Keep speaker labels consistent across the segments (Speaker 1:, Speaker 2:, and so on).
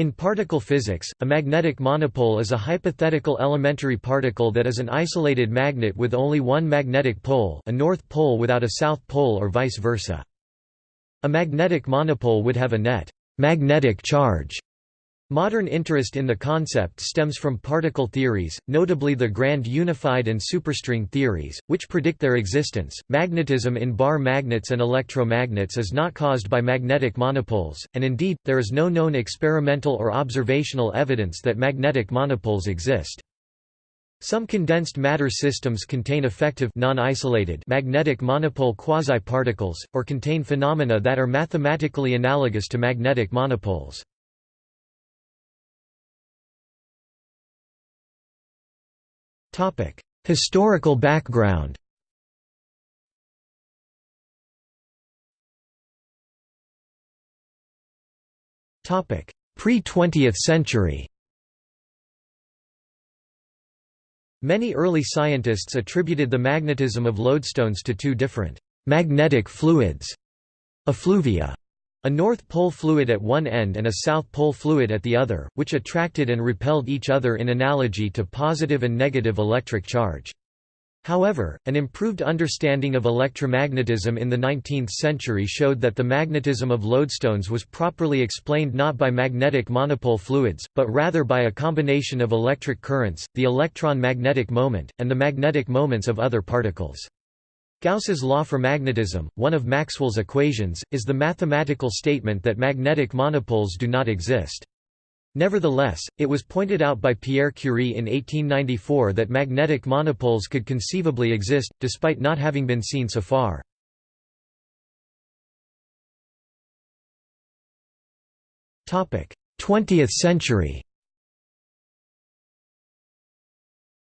Speaker 1: In particle physics, a magnetic monopole is a hypothetical elementary particle that is an isolated magnet with only one magnetic pole a north pole without a south pole or vice versa. A magnetic monopole would have a net magnetic charge Modern interest in the concept stems from particle theories, notably the grand unified and superstring theories, which predict their existence. Magnetism in bar magnets and electromagnets is not caused by magnetic monopoles, and indeed, there is no known experimental or observational evidence that magnetic monopoles exist. Some condensed matter systems contain effective non-isolated magnetic monopole quasi-particles, or contain phenomena that are mathematically analogous to magnetic monopoles. Historical background Pre-20th century Many early scientists attributed the magnetism of lodestones to two different magnetic fluids, effluvia, a North Pole fluid at one end and a South Pole fluid at the other, which attracted and repelled each other in analogy to positive and negative electric charge. However, an improved understanding of electromagnetism in the 19th century showed that the magnetism of lodestones was properly explained not by magnetic monopole fluids, but rather by a combination of electric currents, the electron magnetic moment, and the magnetic moments of other particles. Gauss's law for magnetism, one of Maxwell's equations, is the mathematical statement that magnetic monopoles do not exist. Nevertheless, it was pointed out by Pierre Curie in 1894 that magnetic monopoles could conceivably exist, despite not having been seen so far. Twentieth century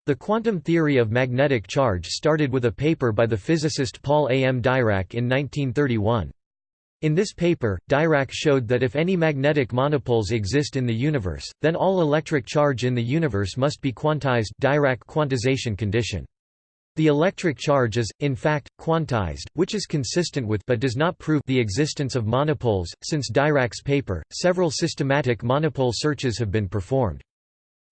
Speaker 1: The quantum theory of magnetic charge started with a paper by the physicist Paul A. M. Dirac in 1931. In this paper, Dirac showed that if any magnetic monopoles exist in the universe, then all electric charge in the universe must be quantized Dirac quantization condition. The electric charge is, in fact, quantized, which is consistent with but does not prove the existence of monopoles. Since Dirac's paper, several systematic monopole searches have been performed.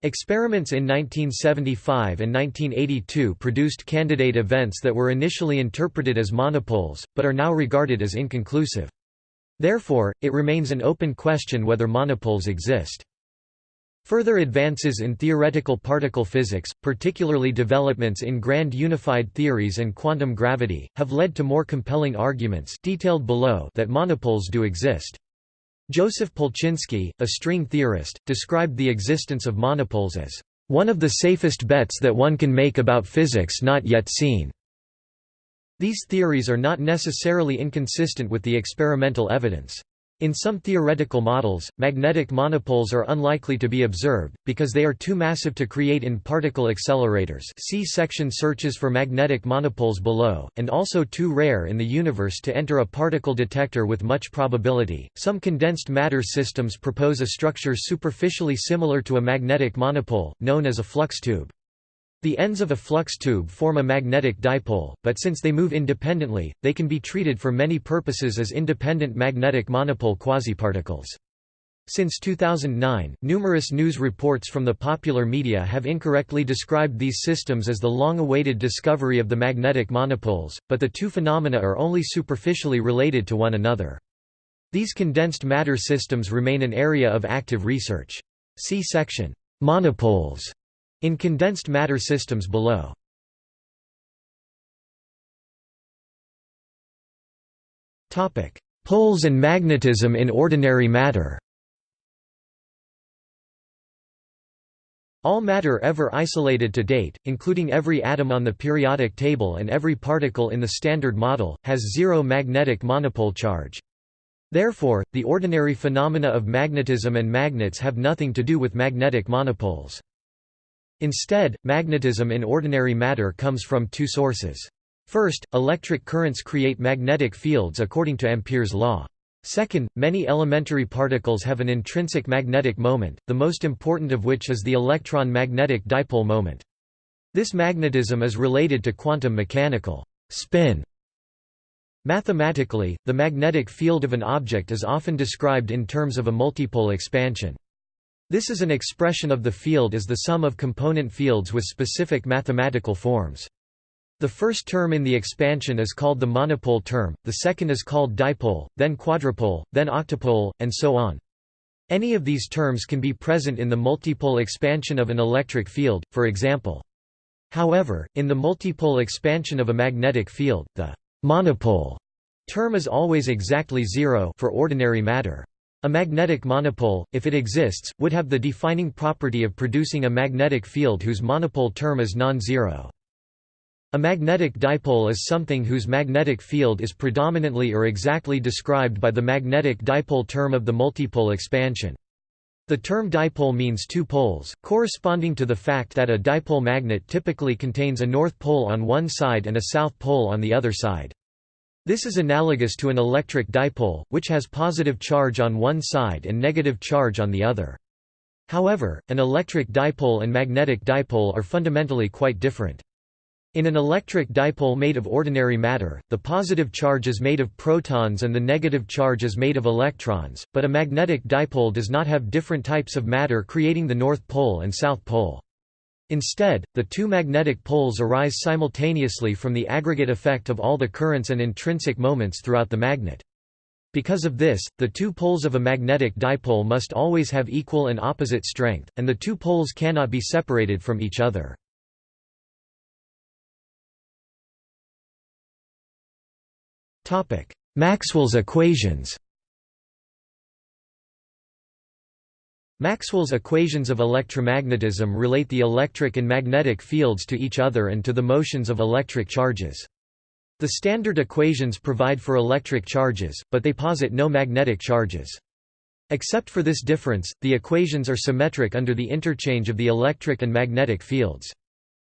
Speaker 1: Experiments in 1975 and 1982 produced candidate events that were initially interpreted as monopoles, but are now regarded as inconclusive. Therefore, it remains an open question whether monopoles exist. Further advances in theoretical particle physics, particularly developments in grand unified theories and quantum gravity, have led to more compelling arguments detailed below that monopoles do exist. Joseph Polchinski, a string theorist, described the existence of monopoles as one of the safest bets that one can make about physics not yet seen. These theories are not necessarily inconsistent with the experimental evidence. In some theoretical models, magnetic monopoles are unlikely to be observed, because they are too massive to create in particle accelerators see section searches for magnetic monopoles below, and also too rare in the universe to enter a particle detector with much probability. Some condensed matter systems propose a structure superficially similar to a magnetic monopole, known as a flux tube. The ends of a flux tube form a magnetic dipole, but since they move independently, they can be treated for many purposes as independent magnetic monopole quasiparticles. Since 2009, numerous news reports from the popular media have incorrectly described these systems as the long-awaited discovery of the magnetic monopoles, but the two phenomena are only superficially related to one another. These condensed matter systems remain an area of active research. See section, Monopoles in condensed matter systems below. Poles and magnetism in ordinary matter All matter ever isolated to date, including every atom on the periodic table and every particle in the Standard Model, has zero magnetic monopole charge. Therefore, the ordinary phenomena of magnetism and magnets have nothing to do with magnetic monopoles. Instead, magnetism in ordinary matter comes from two sources. First, electric currents create magnetic fields according to Ampere's law. Second, many elementary particles have an intrinsic magnetic moment, the most important of which is the electron magnetic dipole moment. This magnetism is related to quantum mechanical spin. Mathematically, the magnetic field of an object is often described in terms of a multipole expansion. This is an expression of the field as the sum of component fields with specific mathematical forms. The first term in the expansion is called the monopole term, the second is called dipole, then quadrupole, then octupole, and so on. Any of these terms can be present in the multipole expansion of an electric field, for example. However, in the multipole expansion of a magnetic field, the monopole term is always exactly zero for ordinary matter. A magnetic monopole, if it exists, would have the defining property of producing a magnetic field whose monopole term is non-zero. A magnetic dipole is something whose magnetic field is predominantly or exactly described by the magnetic dipole term of the multipole expansion. The term dipole means two poles, corresponding to the fact that a dipole magnet typically contains a north pole on one side and a south pole on the other side. This is analogous to an electric dipole, which has positive charge on one side and negative charge on the other. However, an electric dipole and magnetic dipole are fundamentally quite different. In an electric dipole made of ordinary matter, the positive charge is made of protons and the negative charge is made of electrons, but a magnetic dipole does not have different types of matter creating the north pole and south pole. Instead, the two magnetic poles arise simultaneously from the aggregate effect of all the currents and intrinsic moments throughout the magnet. Because of this, the two poles of a magnetic dipole must always have equal and opposite strength, and the two poles cannot be separated from each other. Maxwell's equations Maxwell's equations of electromagnetism relate the electric and magnetic fields to each other and to the motions of electric charges. The standard equations provide for electric charges, but they posit no magnetic charges. Except for this difference, the equations are symmetric under the interchange of the electric and magnetic fields.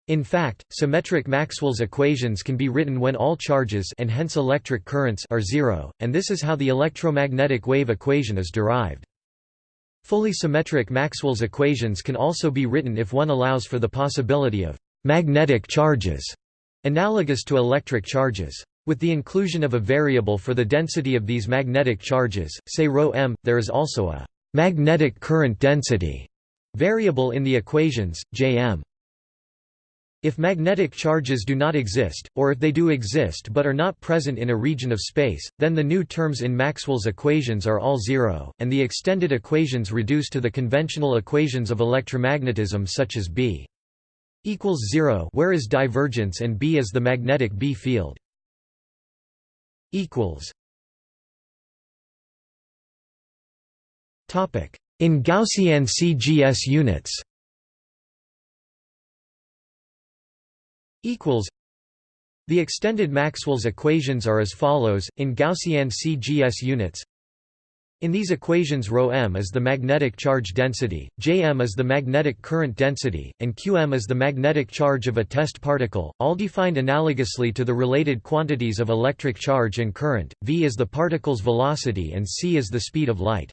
Speaker 1: In fact, symmetric Maxwell's equations can be written when all charges and hence electric currents are zero, and this is how the electromagnetic wave equation is derived. Fully symmetric Maxwell's equations can also be written if one allows for the possibility of magnetic charges, analogous to electric charges. With the inclusion of a variable for the density of these magnetic charges, say ρm, there is also a magnetic current density variable in the equations, Jm. If magnetic charges do not exist, or if they do exist but are not present in a region of space, then the new terms in Maxwell's equations are all zero, and the extended equations reduce to the conventional equations of electromagnetism such as B equals 0 where is divergence and B is the magnetic B field in Gaussian CGS units equals The extended Maxwell's equations are as follows, in Gaussian CGS units in these equations ρm is the magnetic charge density, Jm is the magnetic current density, and Qm is the magnetic charge of a test particle, all defined analogously to the related quantities of electric charge and current, v is the particle's velocity and c is the speed of light.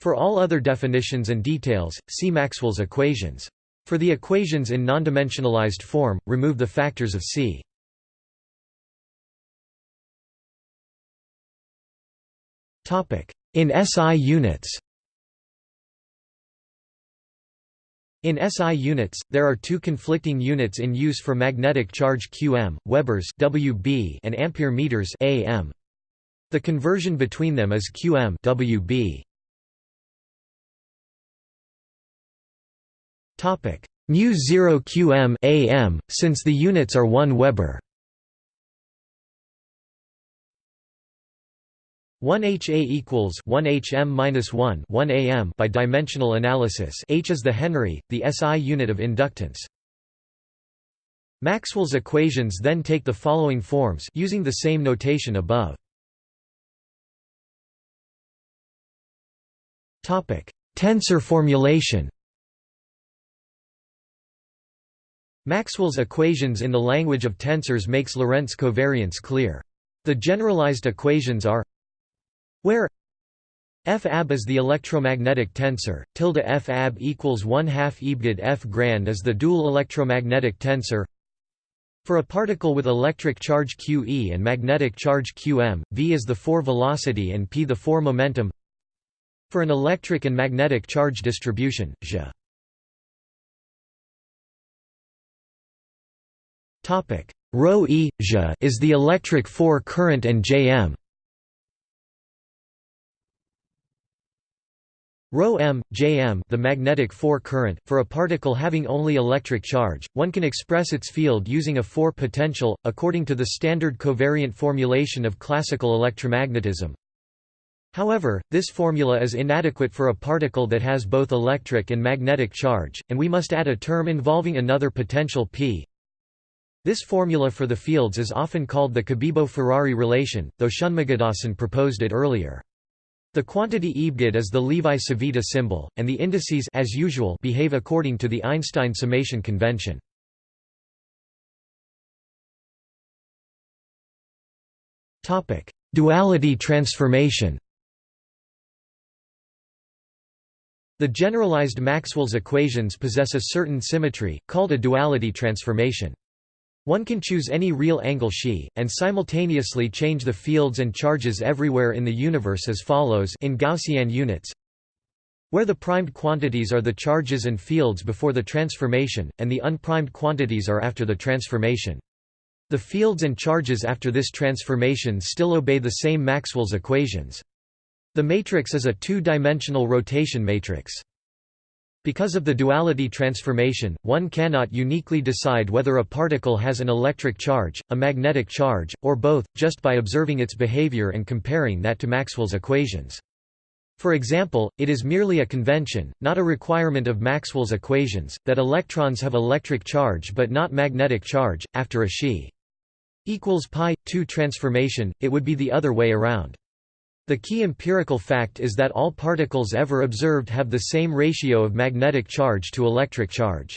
Speaker 1: For all other definitions and details, see Maxwell's equations. For the equations in nondimensionalized form, remove the factors of C. In SI units In SI units, there are two conflicting units in use for magnetic charge qm, Webers WB and ampere meters AM. The conversion between them is qm WB. Topic mu 0 qm am since the units are 1 Weber. 1 HA equals 1 HM minus 1 1 AM by dimensional analysis. H is the Henry, the SI unit of inductance. Maxwell's equations then take the following forms using the same notation above. Topic: Tensor formulation. Maxwell's equations in the language of tensors makes Lorentz covariance clear. The generalized equations are where f ab is the electromagnetic tensor, tilde f ab equals 1 half ebgad f grand is the dual electromagnetic tensor. For a particle with electric charge qe and magnetic charge qm, v is the 4 velocity and p the 4 momentum. For an electric and magnetic charge distribution, J Rho E J is the electric 4 current and Jm. Rho m, Jm the magnetic 4 current, for a particle having only electric charge, one can express its field using a 4 potential, according to the standard covariant formulation of classical electromagnetism. However, this formula is inadequate for a particle that has both electric and magnetic charge, and we must add a term involving another potential p this formula for the fields is often called the Cabibbo-Ferrari relation, though Shanmugadhasan proposed it earlier. The quantity Ebgid is the Levi-Civita symbol, and the indices as usual behave according to the Einstein summation convention. Duality transformation The generalized Maxwell's equations possess a certain symmetry, called a duality transformation. One can choose any real angle xi, and simultaneously change the fields and charges everywhere in the universe as follows in Gaussian units where the primed quantities are the charges and fields before the transformation, and the unprimed quantities are after the transformation. The fields and charges after this transformation still obey the same Maxwell's equations. The matrix is a two-dimensional rotation matrix. Because of the duality transformation, one cannot uniquely decide whether a particle has an electric charge, a magnetic charge, or both, just by observing its behavior and comparing that to Maxwell's equations. For example, it is merely a convention, not a requirement of Maxwell's equations, that electrons have electric charge but not magnetic charge. After a Xi equals pi 2 transformation, it would be the other way around. The key empirical fact is that all particles ever observed have the same ratio of magnetic charge to electric charge.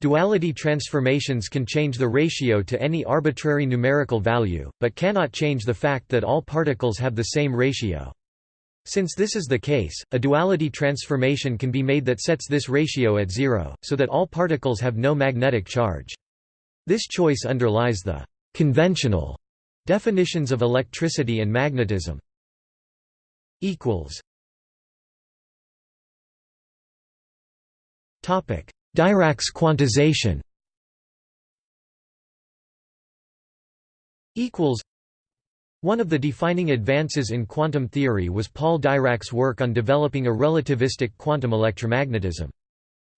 Speaker 1: Duality transformations can change the ratio to any arbitrary numerical value, but cannot change the fact that all particles have the same ratio. Since this is the case, a duality transformation can be made that sets this ratio at zero, so that all particles have no magnetic charge. This choice underlies the «conventional» definitions of electricity and magnetism equals Topic: Dirac's quantization. Equals. One of the defining advances in quantum theory was Paul Dirac's work on developing a relativistic quantum electromagnetism.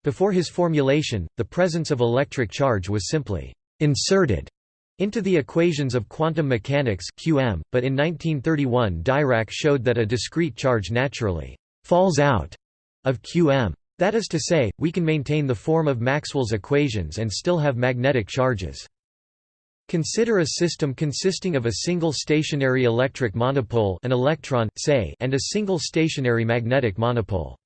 Speaker 1: Before his formulation, the presence of electric charge was simply inserted into the equations of quantum mechanics QM, but in 1931 Dirac showed that a discrete charge naturally falls out of QM. That is to say, we can maintain the form of Maxwell's equations and still have magnetic charges. Consider a system consisting of a single stationary electric monopole an electron, say, and a single stationary magnetic monopole.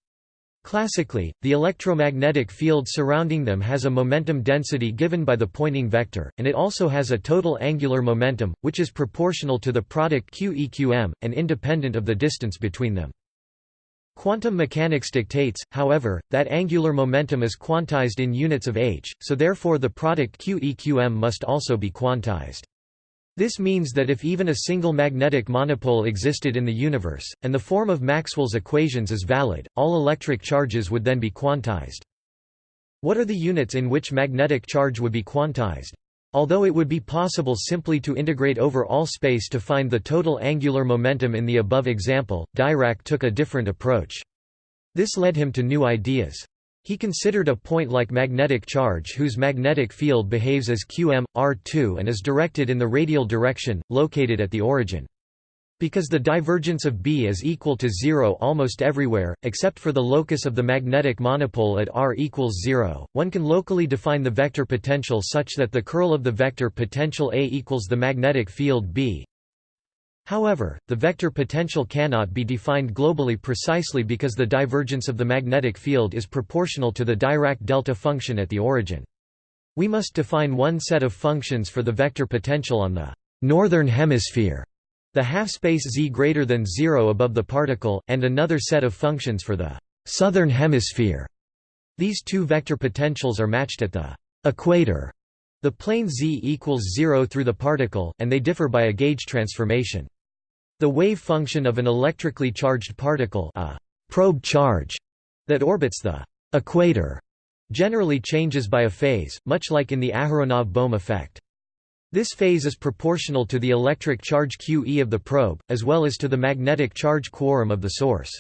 Speaker 1: Classically, the electromagnetic field surrounding them has a momentum density given by the Poynting vector, and it also has a total angular momentum, which is proportional to the product QEQM, and independent of the distance between them. Quantum mechanics dictates, however, that angular momentum is quantized in units of h, so therefore the product QEQM must also be quantized. This means that if even a single magnetic monopole existed in the universe, and the form of Maxwell's equations is valid, all electric charges would then be quantized. What are the units in which magnetic charge would be quantized? Although it would be possible simply to integrate over all space to find the total angular momentum in the above example, Dirac took a different approach. This led him to new ideas. He considered a point like magnetic charge whose magnetic field behaves as qm, r2 and is directed in the radial direction, located at the origin. Because the divergence of B is equal to zero almost everywhere, except for the locus of the magnetic monopole at r equals zero, one can locally define the vector potential such that the curl of the vector potential A equals the magnetic field B However, the vector potential cannot be defined globally precisely because the divergence of the magnetic field is proportional to the Dirac delta function at the origin. We must define one set of functions for the vector potential on the northern hemisphere, the half-space z greater than 0 above the particle, and another set of functions for the southern hemisphere. These two vector potentials are matched at the equator, the plane z equals 0 through the particle, and they differ by a gauge transformation. The wave function of an electrically charged particle a probe charge that orbits the equator generally changes by a phase, much like in the Aharonov-Bohm effect. This phase is proportional to the electric charge QE of the probe, as well as to the magnetic charge quorum of the source.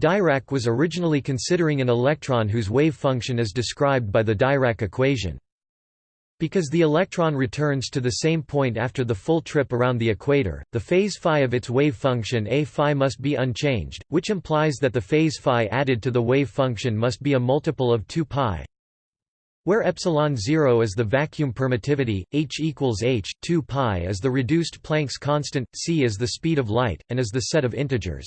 Speaker 1: Dirac was originally considering an electron whose wave function is described by the Dirac equation. Because the electron returns to the same point after the full trip around the equator, the phase phi of its wave function a phi must be unchanged, which implies that the phase phi added to the wave function must be a multiple of 2 pi where epsilon 0 is the vacuum permittivity, h equals h, 2 pi is the reduced Planck's constant, c is the speed of light, and is the set of integers.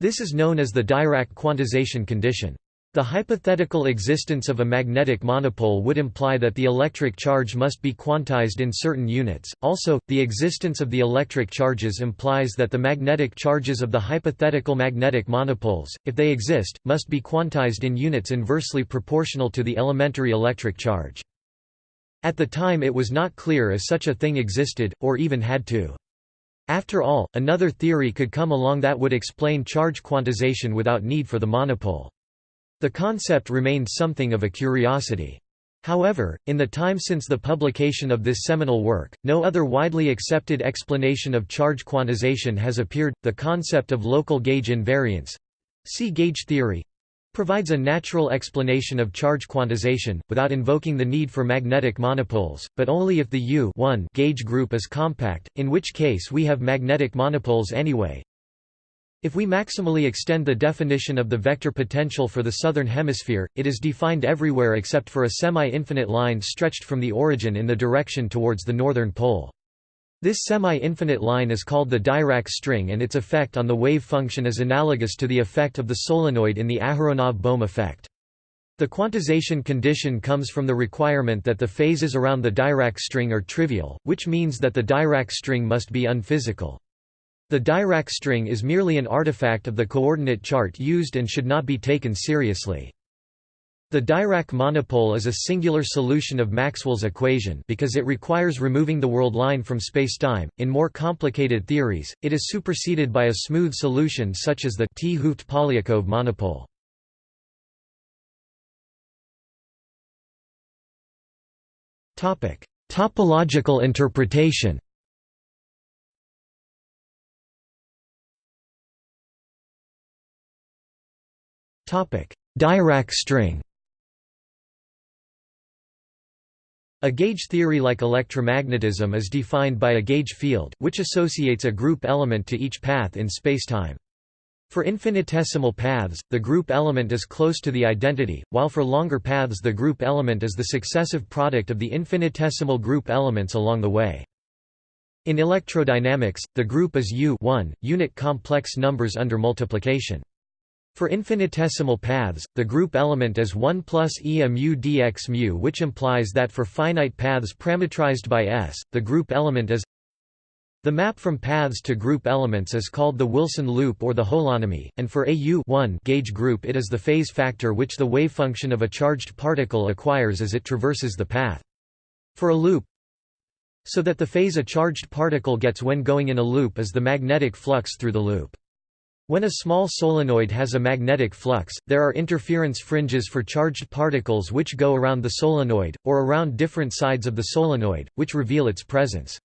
Speaker 1: This is known as the Dirac quantization condition. The hypothetical existence of a magnetic monopole would imply that the electric charge must be quantized in certain units. Also, the existence of the electric charges implies that the magnetic charges of the hypothetical magnetic monopoles, if they exist, must be quantized in units inversely proportional to the elementary electric charge. At the time it was not clear if such a thing existed, or even had to. After all, another theory could come along that would explain charge quantization without need for the monopole. The concept remained something of a curiosity. However, in the time since the publication of this seminal work, no other widely accepted explanation of charge quantization has appeared. The concept of local gauge invariance see gauge theory provides a natural explanation of charge quantization, without invoking the need for magnetic monopoles, but only if the U gauge group is compact, in which case we have magnetic monopoles anyway. If we maximally extend the definition of the vector potential for the southern hemisphere, it is defined everywhere except for a semi-infinite line stretched from the origin in the direction towards the northern pole. This semi-infinite line is called the Dirac string and its effect on the wave function is analogous to the effect of the solenoid in the Aharonov-Bohm effect. The quantization condition comes from the requirement that the phases around the Dirac string are trivial, which means that the Dirac string must be unphysical. The Dirac string is merely an artifact of the coordinate chart used and should not be taken seriously. The Dirac monopole is a singular solution of Maxwell's equation because it requires removing the world line from spacetime. In more complicated theories, it is superseded by a smooth solution such as the T-hooft polyakov monopole. Topic: Topological interpretation. Dirac string A gauge theory like electromagnetism is defined by a gauge field, which associates a group element to each path in spacetime. For infinitesimal paths, the group element is close to the identity, while for longer paths the group element is the successive product of the infinitesimal group elements along the way. In electrodynamics, the group is U unit complex numbers under multiplication. For infinitesimal paths, the group element is 1 plus e mu dx mu which implies that for finite paths parametrized by S, the group element is the map from paths to group elements is called the Wilson loop or the holonomy, and for a U gauge group it is the phase factor which the wave function of a charged particle acquires as it traverses the path. For a loop so that the phase a charged particle gets when going in a loop is the magnetic flux through the loop. When a small solenoid has a magnetic flux, there are interference fringes for charged particles which go around the solenoid, or around different sides of the solenoid, which reveal its presence.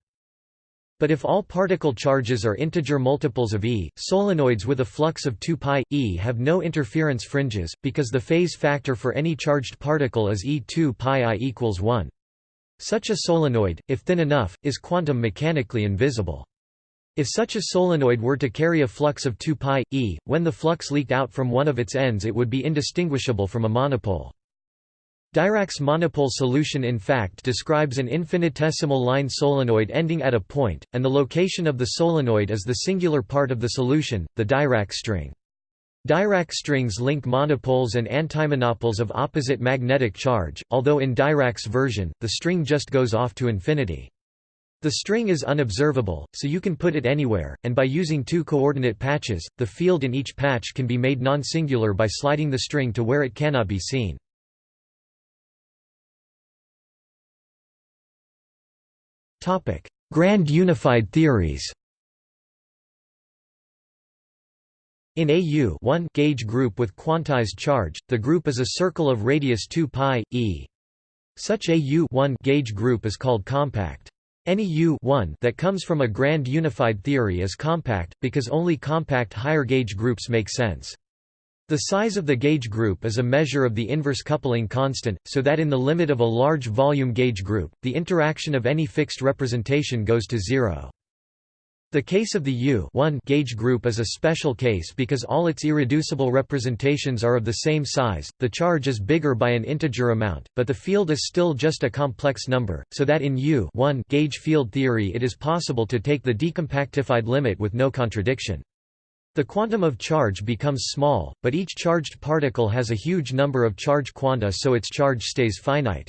Speaker 1: But if all particle charges are integer multiples of E, solenoids with a flux of 2 pi e have no interference fringes, because the phase factor for any charged particle is E2 pi i equals 1. Such a solenoid, if thin enough, is quantum mechanically invisible. If such a solenoid were to carry a flux of 2 pi e, when the flux leaked out from one of its ends it would be indistinguishable from a monopole. Dirac's monopole solution in fact describes an infinitesimal line solenoid ending at a point, and the location of the solenoid is the singular part of the solution, the Dirac string. Dirac strings link monopoles and antimonopoles of opposite magnetic charge, although in Dirac's version, the string just goes off to infinity. The string is unobservable, so you can put it anywhere, and by using two coordinate patches, the field in each patch can be made non-singular by sliding the string to where it cannot be seen. Grand unified theories. In a U gauge group with quantized charge, the group is a circle of radius 2 pi e. Such a U gauge group is called compact. Any U that comes from a grand unified theory is compact, because only compact higher gauge groups make sense. The size of the gauge group is a measure of the inverse coupling constant, so that in the limit of a large volume gauge group, the interaction of any fixed representation goes to zero. The case of the U gauge group is a special case because all its irreducible representations are of the same size, the charge is bigger by an integer amount, but the field is still just a complex number, so that in U gauge field theory it is possible to take the decompactified limit with no contradiction. The quantum of charge becomes small, but each charged particle has a huge number of charge quanta so its charge stays finite.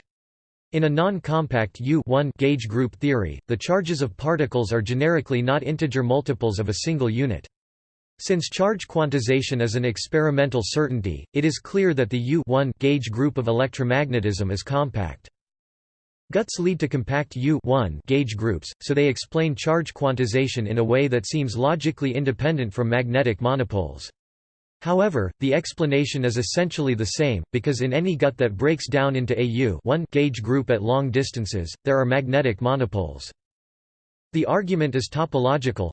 Speaker 1: In a non-compact U gauge group theory, the charges of particles are generically not integer multiples of a single unit. Since charge quantization is an experimental certainty, it is clear that the U gauge group of electromagnetism is compact. GUTs lead to compact U gauge groups, so they explain charge quantization in a way that seems logically independent from magnetic monopoles. However, the explanation is essentially the same, because in any GUT that breaks down into a U gauge group at long distances, there are magnetic monopoles. The argument is topological.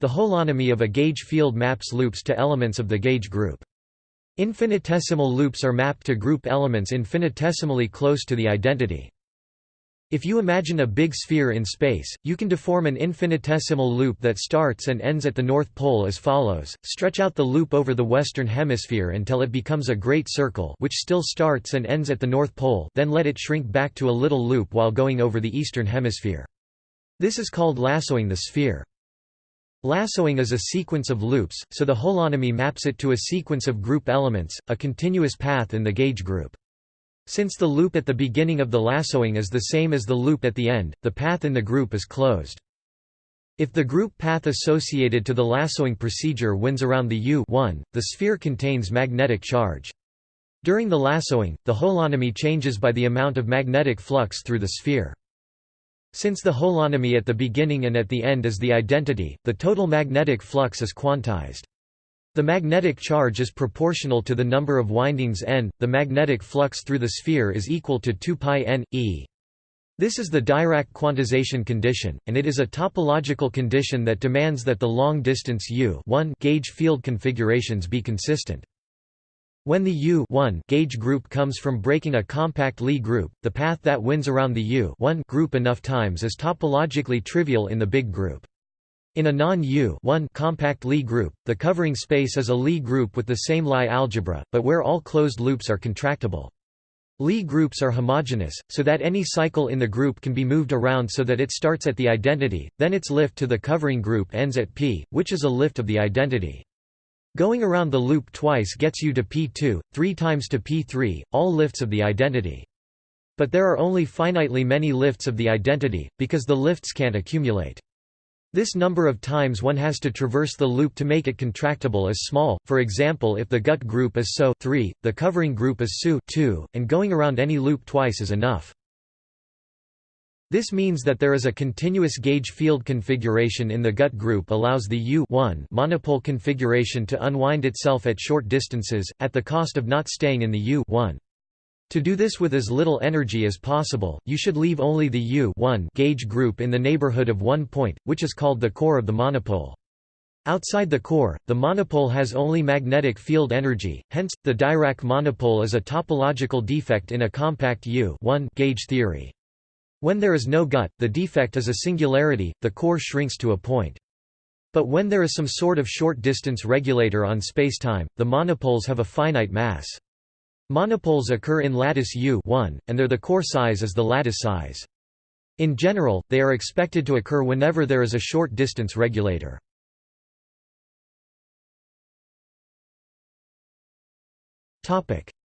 Speaker 1: The holonomy of a gauge field maps loops to elements of the gauge group. Infinitesimal loops are mapped to group elements infinitesimally close to the identity. If you imagine a big sphere in space, you can deform an infinitesimal loop that starts and ends at the North Pole as follows, stretch out the loop over the Western Hemisphere until it becomes a great circle which still starts and ends at the North Pole then let it shrink back to a little loop while going over the Eastern Hemisphere. This is called lassoing the sphere. Lassoing is a sequence of loops, so the holonomy maps it to a sequence of group elements, a continuous path in the gauge group. Since the loop at the beginning of the lassoing is the same as the loop at the end, the path in the group is closed. If the group path associated to the lassoing procedure winds around the U the sphere contains magnetic charge. During the lassoing, the holonomy changes by the amount of magnetic flux through the sphere. Since the holonomy at the beginning and at the end is the identity, the total magnetic flux is quantized. The magnetic charge is proportional to the number of windings n. The magnetic flux through the sphere is equal to 2 pi n e. This is the Dirac quantization condition, and it is a topological condition that demands that the long-distance U gauge field configurations be consistent. When the U gauge group comes from breaking a compact Lie group, the path that winds around the U group enough times is topologically trivial in the big group. In a non-U compact Lie group, the covering space is a Lie group with the same Lie algebra, but where all closed loops are contractible. Lie groups are homogeneous, so that any cycle in the group can be moved around so that it starts at the identity, then its lift to the covering group ends at p, which is a lift of the identity. Going around the loop twice gets you to p2, three times to p3, all lifts of the identity. But there are only finitely many lifts of the identity, because the lifts can't accumulate. This number of times one has to traverse the loop to make it contractible is small, for example if the GUT group is SO 3, the covering group is SU 2, and going around any loop twice is enough. This means that there is a continuous gauge field configuration in the GUT group allows the U monopole configuration to unwind itself at short distances, at the cost of not staying in the U to do this with as little energy as possible, you should leave only the U gauge group in the neighborhood of one point, which is called the core of the monopole. Outside the core, the monopole has only magnetic field energy, hence, the Dirac monopole is a topological defect in a compact U gauge theory. When there is no GUT, the defect is a singularity, the core shrinks to a point. But when there is some sort of short-distance regulator on spacetime, the monopoles have a finite mass. Monopoles occur in lattice U and their the core size is the lattice size. In general, they are expected to occur whenever there is a short distance regulator.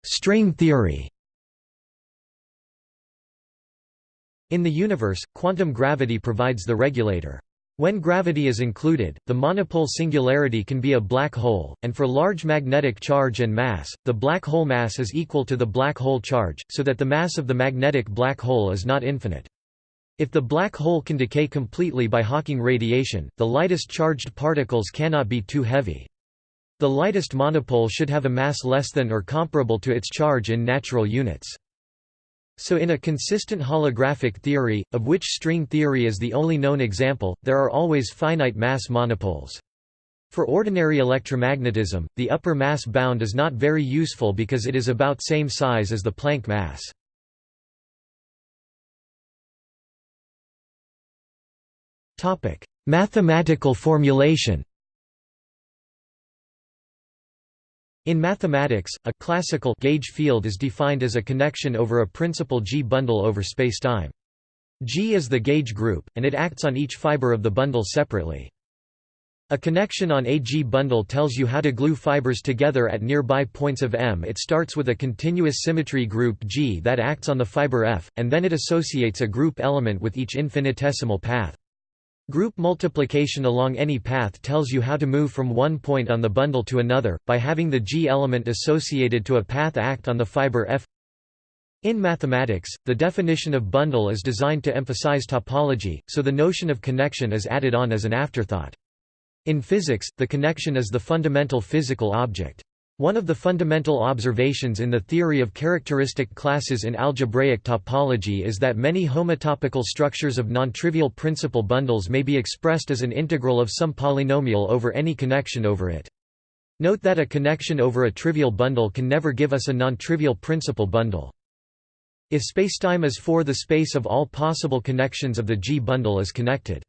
Speaker 1: String theory In the universe, quantum gravity provides the regulator. When gravity is included, the monopole singularity can be a black hole, and for large magnetic charge and mass, the black hole mass is equal to the black hole charge, so that the mass of the magnetic black hole is not infinite. If the black hole can decay completely by Hawking radiation, the lightest charged particles cannot be too heavy. The lightest monopole should have a mass less than or comparable to its charge in natural units. So in a consistent holographic theory, of which string theory is the only known example, there are always finite mass monopoles. For ordinary electromagnetism, the upper mass bound is not very useful because it is about same size as the Planck mass. Mathematical formulation In mathematics, a classical gauge field is defined as a connection over a principal G bundle over spacetime. G is the gauge group, and it acts on each fiber of the bundle separately. A connection on a G bundle tells you how to glue fibers together at nearby points of M. It starts with a continuous symmetry group G that acts on the fiber F, and then it associates a group element with each infinitesimal path. Group multiplication along any path tells you how to move from one point on the bundle to another, by having the G element associated to a path act on the fiber F. In mathematics, the definition of bundle is designed to emphasize topology, so the notion of connection is added on as an afterthought. In physics, the connection is the fundamental physical object. One of the fundamental observations in the theory of characteristic classes in algebraic topology is that many homotopical structures of nontrivial principal bundles may be expressed as an integral of some polynomial over any connection over it. Note that a connection over a trivial bundle can never give us a nontrivial principal bundle. If spacetime is for the space of all possible connections of the G bundle is connected.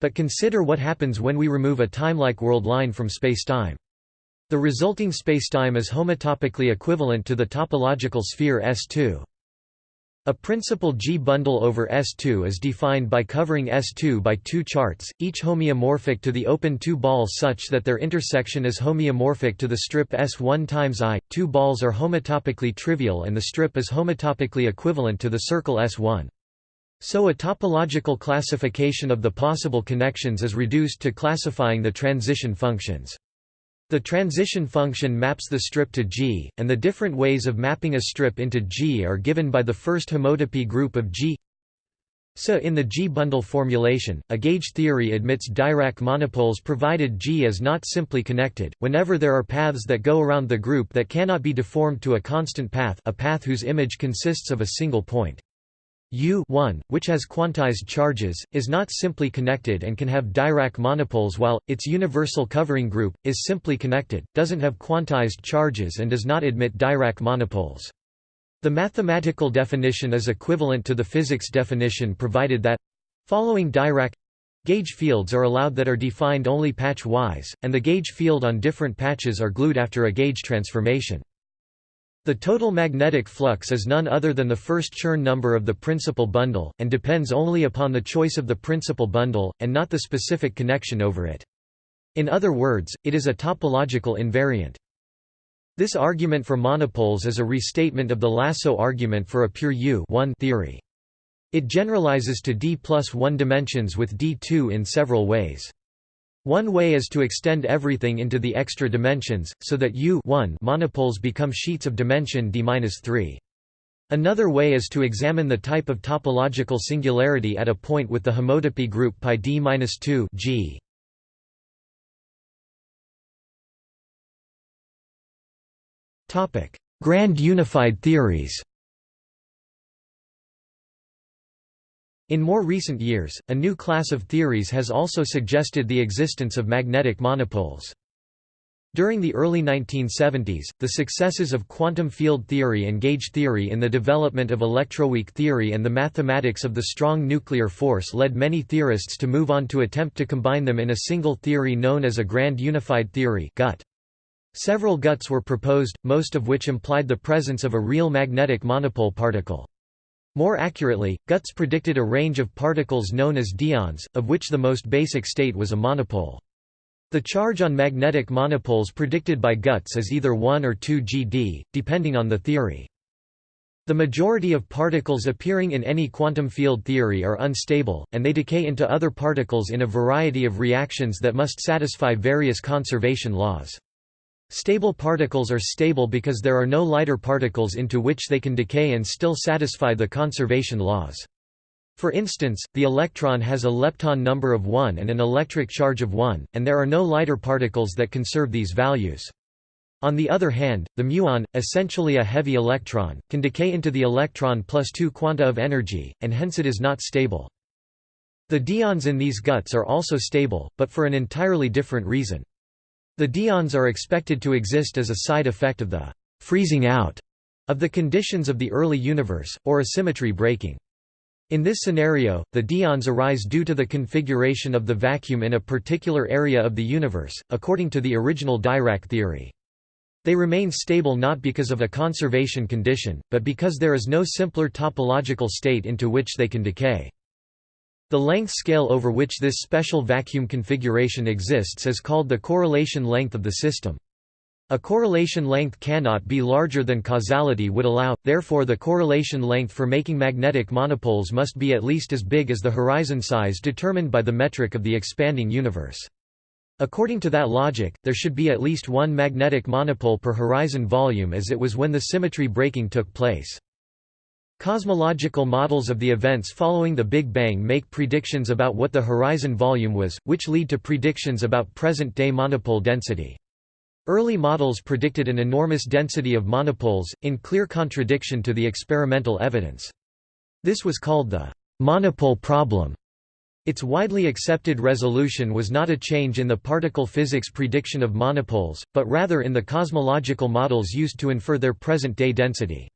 Speaker 1: But consider what happens when we remove a timelike world line from spacetime. The resulting spacetime is homotopically equivalent to the topological sphere S2. A principal G-bundle over S2 is defined by covering S2 by two charts, each homeomorphic to the open two ball such that their intersection is homeomorphic to the strip S1 times I. Two balls are homotopically trivial and the strip is homotopically equivalent to the circle S1. So a topological classification of the possible connections is reduced to classifying the transition functions. The transition function maps the strip to G, and the different ways of mapping a strip into G are given by the first homotopy group of G. So in the G-bundle formulation, a gauge theory admits Dirac monopoles provided G is not simply connected, whenever there are paths that go around the group that cannot be deformed to a constant path a path whose image consists of a single point. U 1, which has quantized charges, is not simply connected and can have Dirac monopoles while, its universal covering group, is simply connected, doesn't have quantized charges and does not admit Dirac monopoles. The mathematical definition is equivalent to the physics definition provided that following Dirac gauge fields are allowed that are defined only patch-wise, and the gauge field on different patches are glued after a gauge transformation. The total magnetic flux is none other than the first Chern number of the principal bundle, and depends only upon the choice of the principal bundle, and not the specific connection over it. In other words, it is a topological invariant. This argument for monopoles is a restatement of the lasso argument for a pure U theory. It generalizes to d plus 1 dimensions with d2 in several ways. One way is to extend everything into the extra dimensions, so that U monopoles become sheets of dimension d-3. Another way is to examine the type of topological singularity at a point with the homotopy group pi d-2 G. Grand unified theories In more recent years, a new class of theories has also suggested the existence of magnetic monopoles. During the early 1970s, the successes of quantum field theory and gauge theory in the development of electroweak theory and the mathematics of the strong nuclear force led many theorists to move on to attempt to combine them in a single theory known as a grand unified theory GUT. Several GUTs were proposed, most of which implied the presence of a real magnetic monopole particle. More accurately, GUTs predicted a range of particles known as dyons, of which the most basic state was a monopole. The charge on magnetic monopoles predicted by GUTs is either 1 or 2 GD, depending on the theory. The majority of particles appearing in any quantum field theory are unstable, and they decay into other particles in a variety of reactions that must satisfy various conservation laws. Stable particles are stable because there are no lighter particles into which they can decay and still satisfy the conservation laws. For instance, the electron has a lepton number of 1 and an electric charge of 1, and there are no lighter particles that conserve these values. On the other hand, the muon, essentially a heavy electron, can decay into the electron plus 2 quanta of energy, and hence it is not stable. The dyons in these GUTs are also stable, but for an entirely different reason. The dyons are expected to exist as a side effect of the «freezing out» of the conditions of the early universe, or a symmetry breaking. In this scenario, the dyons arise due to the configuration of the vacuum in a particular area of the universe, according to the original Dirac theory. They remain stable not because of a conservation condition, but because there is no simpler topological state into which they can decay. The length scale over which this special vacuum configuration exists is called the correlation length of the system. A correlation length cannot be larger than causality would allow, therefore the correlation length for making magnetic monopoles must be at least as big as the horizon size determined by the metric of the expanding universe. According to that logic, there should be at least one magnetic monopole per horizon volume as it was when the symmetry breaking took place. Cosmological models of the events following the Big Bang make predictions about what the horizon volume was, which lead to predictions about present-day monopole density. Early models predicted an enormous density of monopoles, in clear contradiction to the experimental evidence. This was called the monopole problem. Its widely accepted resolution was not a change in the particle physics prediction of monopoles, but rather in the cosmological models used to infer their present-day density.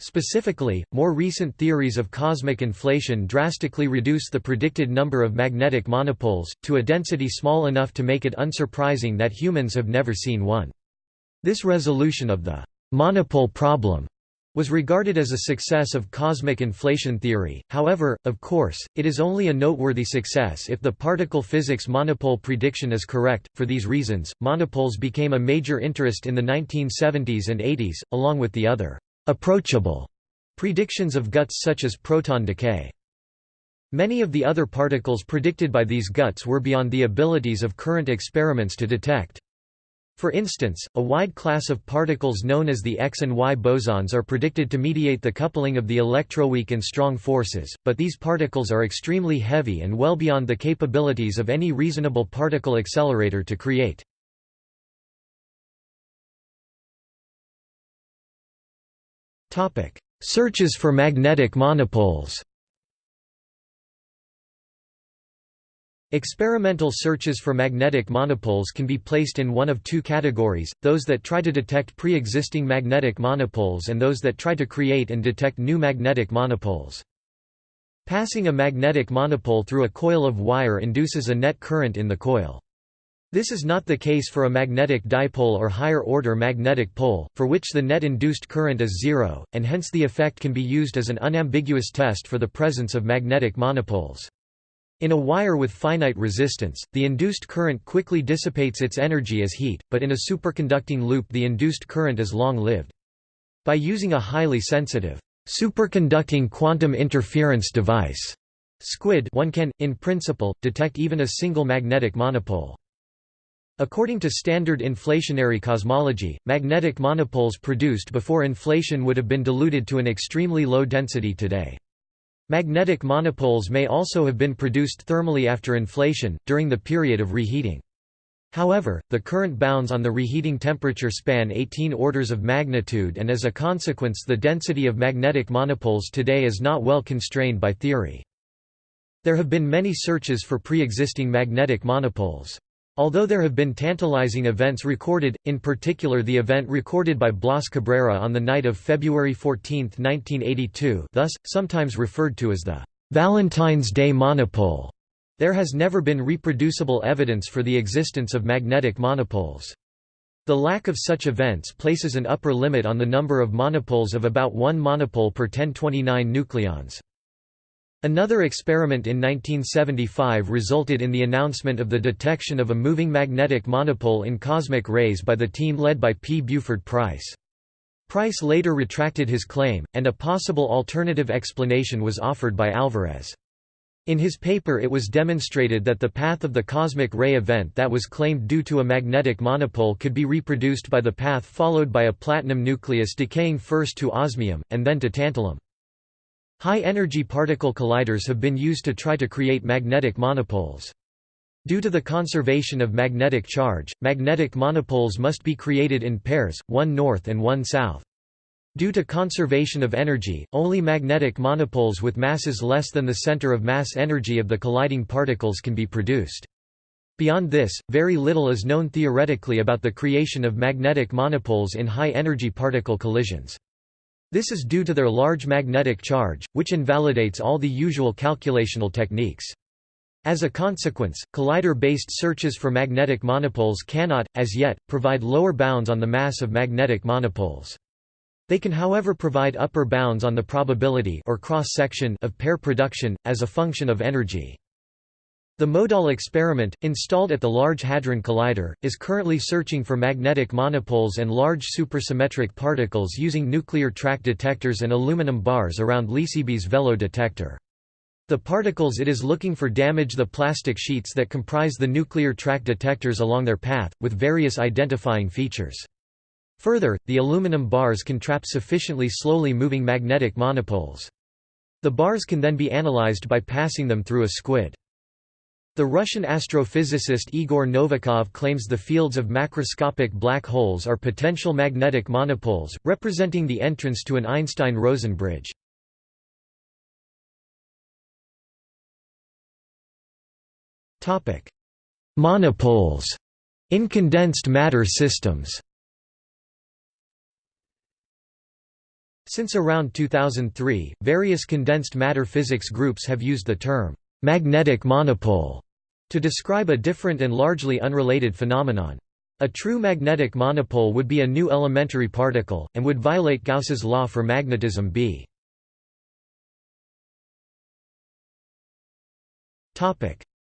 Speaker 1: Specifically, more recent theories of cosmic inflation drastically reduce the predicted number of magnetic monopoles, to a density small enough to make it unsurprising that humans have never seen one. This resolution of the monopole problem was regarded as a success of cosmic inflation theory, however, of course, it is only a noteworthy success if the particle physics monopole prediction is correct. For these reasons, monopoles became a major interest in the 1970s and 80s, along with the other approachable predictions of GUTs such as proton decay. Many of the other particles predicted by these GUTs were beyond the abilities of current experiments to detect. For instance, a wide class of particles known as the X and Y bosons are predicted to mediate the coupling of the electroweak and strong forces, but these particles are extremely heavy and well beyond the capabilities of any reasonable particle accelerator to create. Searches for magnetic monopoles Experimental searches for magnetic monopoles can be placed in one of two categories, those that try to detect pre-existing magnetic monopoles and those that try to create and detect new magnetic monopoles. Passing a magnetic monopole through a coil of wire induces a net current in the coil. This is not the case for a magnetic dipole or higher-order magnetic pole, for which the net induced current is zero, and hence the effect can be used as an unambiguous test for the presence of magnetic monopoles. In a wire with finite resistance, the induced current quickly dissipates its energy as heat, but in a superconducting loop the induced current is long-lived. By using a highly sensitive, superconducting quantum interference device SQUID one can, in principle, detect even a single magnetic monopole. According to standard inflationary cosmology, magnetic monopoles produced before inflation would have been diluted to an extremely low density today. Magnetic monopoles may also have been produced thermally after inflation, during the period of reheating. However, the current bounds on the reheating temperature span 18 orders of magnitude and as a consequence the density of magnetic monopoles today is not well constrained by theory. There have been many searches for pre-existing magnetic monopoles. Although there have been tantalizing events recorded, in particular the event recorded by Blas Cabrera on the night of February 14, 1982 thus, sometimes referred to as the «Valentine's Day monopole», there has never been reproducible evidence for the existence of magnetic monopoles. The lack of such events places an upper limit on the number of monopoles of about one monopole per 1029 nucleons. Another experiment in 1975 resulted in the announcement of the detection of a moving magnetic monopole in cosmic rays by the team led by P. Buford Price. Price later retracted his claim, and a possible alternative explanation was offered by Alvarez. In his paper it was demonstrated that the path of the cosmic ray event that was claimed due to a magnetic monopole could be reproduced by the path followed by a platinum nucleus decaying first to osmium, and then to tantalum. High-energy particle colliders have been used to try to create magnetic monopoles. Due to the conservation of magnetic charge, magnetic monopoles must be created in pairs, one north and one south. Due to conservation of energy, only magnetic monopoles with masses less than the center of mass energy of the colliding particles can be produced. Beyond this, very little is known theoretically about the creation of magnetic monopoles in high-energy particle collisions. This is due to their large magnetic charge, which invalidates all the usual calculational techniques. As a consequence, collider-based searches for magnetic monopoles cannot, as yet, provide lower bounds on the mass of magnetic monopoles. They can however provide upper bounds on the probability or cross-section of pair production, as a function of energy. The MoEDAL experiment, installed at the Large Hadron Collider, is currently searching for magnetic monopoles and large supersymmetric particles using nuclear track detectors and aluminum bars around LHCb's VELO detector. The particles it is looking for damage the plastic sheets that comprise the nuclear track detectors along their path, with various identifying features. Further, the aluminum bars can trap sufficiently slowly moving magnetic monopoles. The bars can then be analyzed by passing them through a squid. The Russian astrophysicist Igor Novikov claims the fields of macroscopic black holes are potential magnetic monopoles, representing the entrance to an Einstein-Rosen bridge. Monopoles. In condensed matter systems. Since around 2003, various condensed matter physics groups have used the term magnetic monopole to describe a different and largely unrelated phenomenon. A true magnetic monopole would be a new elementary particle, and would violate Gauss's law for magnetism B.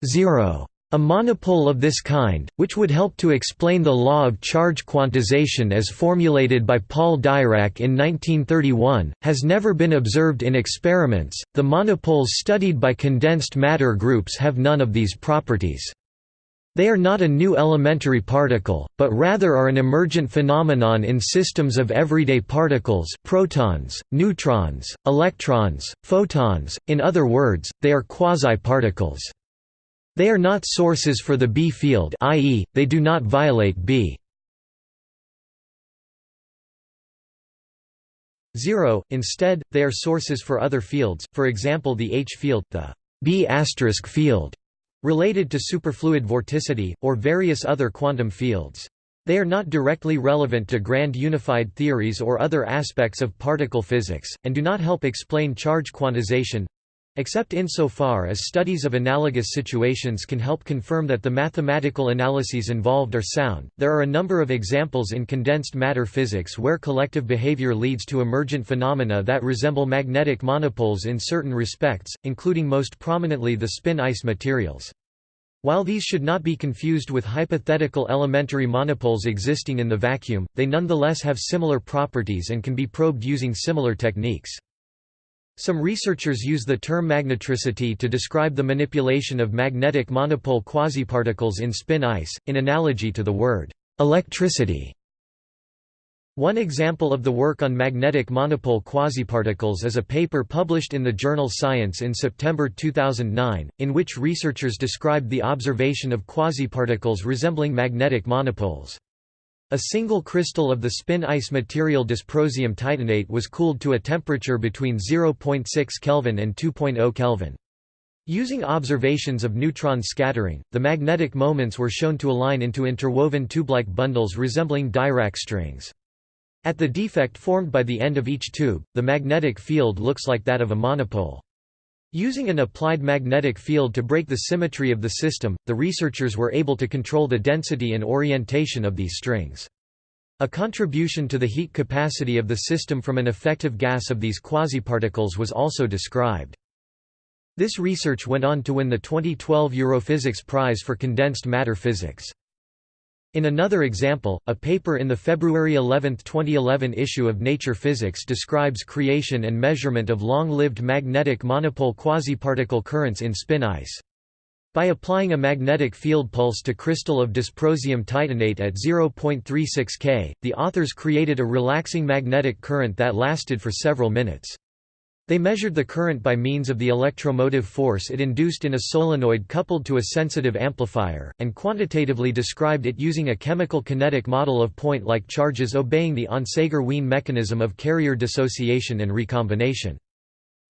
Speaker 1: 0 a monopole of this kind, which would help to explain the law of charge quantization as formulated by Paul Dirac in 1931, has never been observed in experiments. The monopoles studied by condensed matter groups have none of these properties. They are not a new elementary particle, but rather are an emergent phenomenon in systems of everyday particles protons, neutrons, electrons, photons, in other words, they are quasi-particles. They are not sources for the B field i.e., they do not violate B. 0. Instead, they are sources for other fields, for example the H field, the B field, related to superfluid vorticity, or various other quantum fields. They are not directly relevant to grand unified theories or other aspects of particle physics, and do not help explain charge quantization, Except insofar as studies of analogous situations can help confirm that the mathematical analyses involved are sound, there are a number of examples in condensed matter physics where collective behavior leads to emergent phenomena that resemble magnetic monopoles in certain respects, including most prominently the spin ice materials. While these should not be confused with hypothetical elementary monopoles existing in the vacuum, they nonetheless have similar properties and can be probed using similar techniques. Some researchers use the term magnetricity to describe the manipulation of magnetic monopole quasiparticles in spin ice, in analogy to the word electricity. One example of the work on magnetic monopole quasiparticles is a paper published in the journal Science in September 2009, in which researchers described the observation of quasiparticles resembling magnetic monopoles. A single crystal of the spin ice material dysprosium titanate was cooled to a temperature between 0.6 Kelvin and 2.0 Kelvin. Using observations of neutron scattering, the magnetic moments were shown to align into interwoven tube-like bundles resembling Dirac strings. At the defect formed by the end of each tube, the magnetic field looks like that of a monopole. Using an applied magnetic field to break the symmetry of the system, the researchers were able to control the density and orientation of these strings. A contribution to the heat capacity of the system from an effective gas of these quasiparticles was also described. This research went on to win the 2012 Europhysics Prize for Condensed Matter Physics. In another example, a paper in the February 11, 2011 issue of Nature Physics describes creation and measurement of long-lived magnetic monopole quasiparticle currents in spin ice. By applying a magnetic field pulse to crystal of dysprosium titanate at 0.36 K, the authors created a relaxing magnetic current that lasted for several minutes. They measured the current by means of the electromotive force it induced in a solenoid coupled to a sensitive amplifier, and quantitatively described it using a chemical kinetic model of point-like charges obeying the Onsager-Wien mechanism of carrier dissociation and recombination.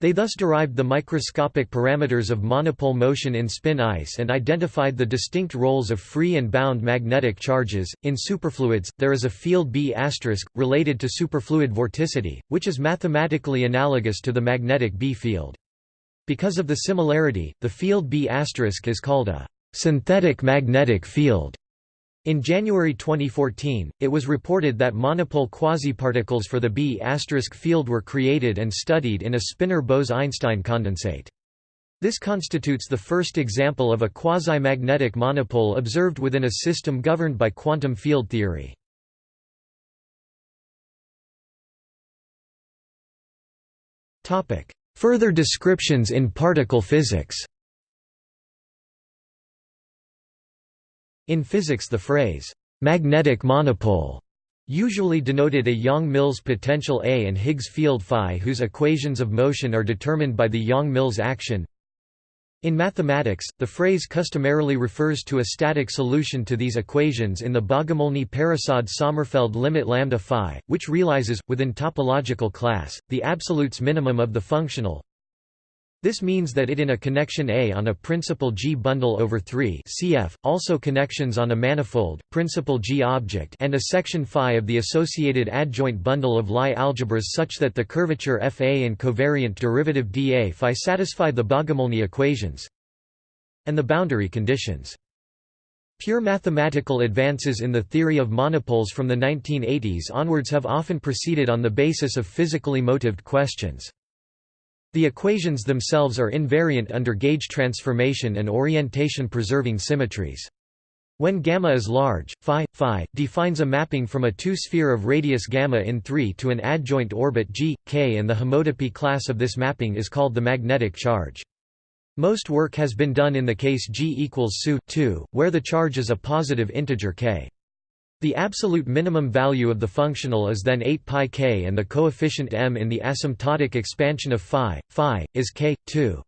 Speaker 1: They thus derived the microscopic parameters of monopole motion in spin ice and identified the distinct roles of free and bound magnetic charges. In superfluids, there is a field B** related to superfluid vorticity, which is mathematically analogous to the magnetic B field. Because of the similarity, the field B** is called a synthetic magnetic field. In January 2014, it was reported that monopole quasiparticles for the B** field were created and studied in a spinor Bose–Einstein condensate. This constitutes the first example of a quasi-magnetic monopole observed within a system governed by quantum field theory. Further descriptions in particle physics In physics the phrase, "'magnetic monopole' usually denoted a Yang-Mills potential A and Higgs field phi whose equations of motion are determined by the Yang-Mills action. In mathematics, the phrase customarily refers to a static solution to these equations in the Bogomolny-Prasad-Sommerfield limit lambda phi, which realizes, within topological class, the absolutes minimum of the functional this means that it in a connection A on a principal G bundle over 3 cf. also connections on a manifold, principal G object and a section phi of the associated adjoint bundle of Lie algebras such that the curvature Fa and covariant derivative dA phi satisfy the Bogomolny equations and the boundary conditions. Pure mathematical advances in the theory of monopoles from the 1980s onwards have often proceeded on the basis of physically motived questions. The equations themselves are invariant under gauge transformation and orientation-preserving symmetries. When gamma is large, phi, phi, defines a mapping from a two-sphere of radius gamma in 3 to an adjoint orbit g, k and the homotopy class of this mapping is called the magnetic charge. Most work has been done in the case g equals SU 2, where the charge is a positive integer k. The absolute minimum value of the functional is then 8 pi k and the coefficient m in the asymptotic expansion of phi, phi, is k, 2.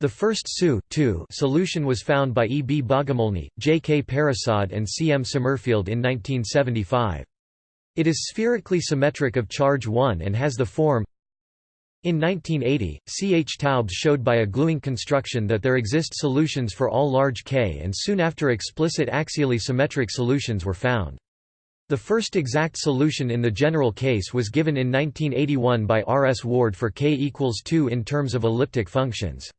Speaker 1: The first SU solution was found by E. B. Bogomolny, J. K. Prasad and C. M. Sommerfield in 1975. It is spherically symmetric of charge 1 and has the form in 1980, C. H. Taubes showed by a gluing construction that there exist solutions for all large K and soon after explicit axially symmetric solutions were found. The first exact solution in the general case was given in 1981 by R. S. Ward for k equals 2 in terms of elliptic functions.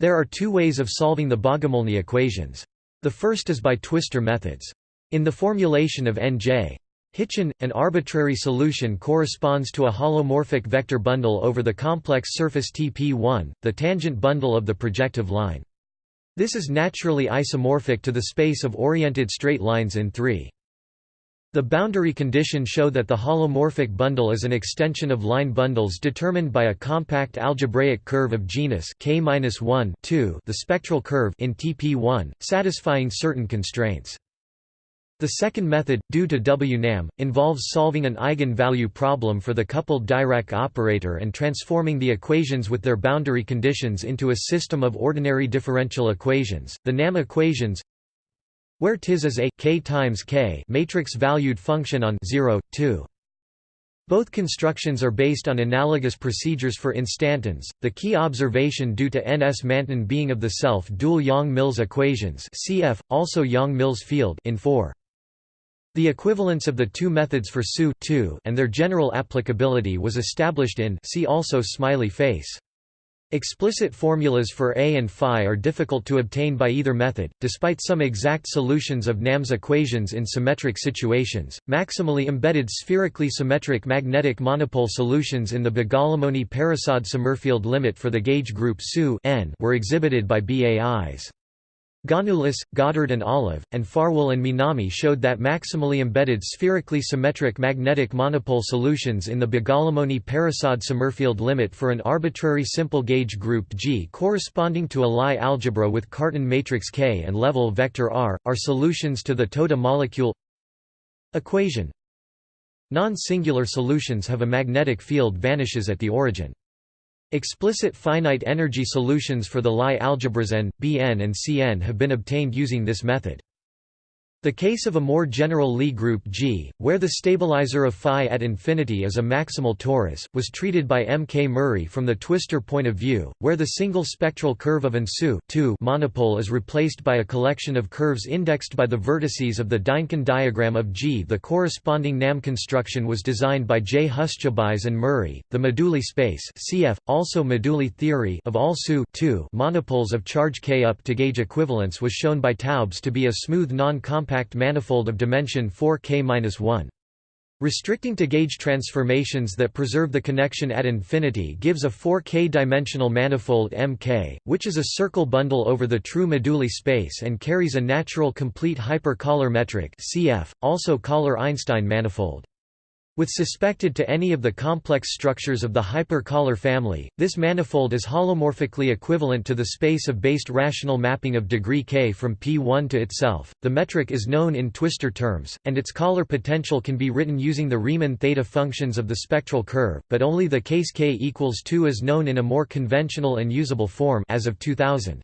Speaker 1: There are two ways of solving the Bogomolny equations. The first is by twistor methods. In the formulation of Nj Hitchin, an arbitrary solution corresponds to a holomorphic vector bundle over the complex surface Tp1, the tangent bundle of the projective line. This is naturally isomorphic to the space of oriented straight lines in 3. The boundary condition show that the holomorphic bundle is an extension of line bundles determined by a compact algebraic curve of genus K-1 the spectral curve in Tp1, satisfying certain constraints. The second method, due to W. Nahm, involves solving an eigenvalue problem for the coupled Dirac operator and transforming the equations with their boundary conditions into a system of ordinary differential equations. The Nahm equations where tis is a k times k matrix-valued function on 0, 2. Both constructions are based on analogous procedures for instantons. The key observation due to N.S. Manton being of the self-dual Yang-Mills equations (cf. also Yang-Mills field) in 4. The equivalence of the two methods for SU and their general applicability was established in see also smiley face. Explicit formulas for A and phi are difficult to obtain by either method, despite some exact solutions of Nahm's equations in symmetric situations. Maximally embedded spherically symmetric magnetic monopole solutions in the Bogomolny-Prasad-Sommerfield limit for the gauge group SU were exhibited by Bais. Ganoulis, Goddard and Olive, and Farwell and Minami showed that maximally embedded spherically symmetric magnetic monopole solutions in the Bogomolny-Prasad-Sommerfield limit for an arbitrary simple gauge group G corresponding to a Lie algebra with Cartan matrix K and level vector R, are solutions to the Toda molecule equation. Non-singular solutions have a magnetic field vanishes at the origin. Explicit finite energy solutions for the Lie algebras n, Bn and Cn have been obtained using this method. The case of a more general Lie group G, where the stabilizer of phi at infinity is a maximal torus, was treated by M. K. Murray from the twistor point of view, where the single spectral curve of an SU monopole is replaced by a collection of curves indexed by the vertices of the Dynkin diagram of G. The corresponding Nahm construction was designed by J. Hurtubise and Murray. The moduli space cf. also moduli theory of all SU monopoles of charge K up to gauge equivalence was shown by Taubes to be a smooth non-compact compact manifold of dimension 4k-1. Restricting to gauge transformations that preserve the connection at infinity gives a 4k-dimensional manifold Mk, which is a circle bundle over the true moduli space and carries a natural complete hyper-Kähler metric cf. also Kähler-Einstein manifold. With suspected to any of the complex structures of the hyper-Kähler family, this manifold is holomorphically equivalent to the space of based rational mapping of degree k from P1 to itself. The metric is known in twistor terms, and its Kähler potential can be written using the Riemann theta functions of the spectral curve, but only the case k equals 2 is known in a more conventional and usable form as of 2000.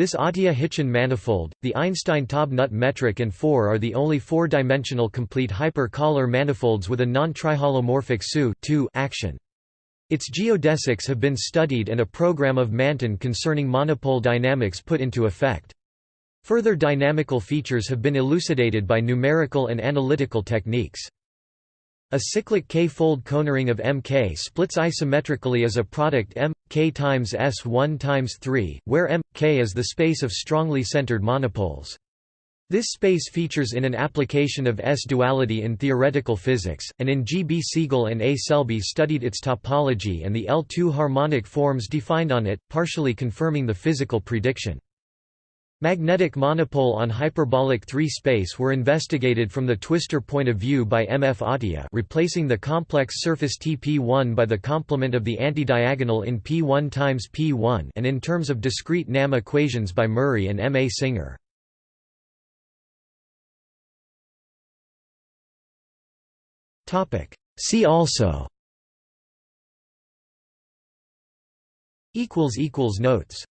Speaker 1: This Atiyah-Hitchin manifold, the Einstein-Taub-Nut metric and 4 are the only four-dimensional complete hyper-Kähler manifolds with a non-triholomorphic SU action. Its geodesics have been studied and a program of Manton concerning monopole dynamics put into effect. Further dynamical features have been elucidated by numerical and analytical techniques. A cyclic k-fold conering of Mk splits isometrically as a product M k times S1 times 3, where M k is the space of strongly centered monopoles. This space features in an application of S-duality in theoretical physics, and in G. B. Segal and A. Selby studied its topology and the L2 harmonic forms defined on it, partially confirming the physical prediction. Magnetic monopole on hyperbolic 3 space were investigated from the twistor point of view by M. F. Atiyah replacing the complex surface Tp1 by the complement of the antidiagonal in P1 times P1 and in terms of discrete Nahm equations by Murray and M. A. Singer. See also Notes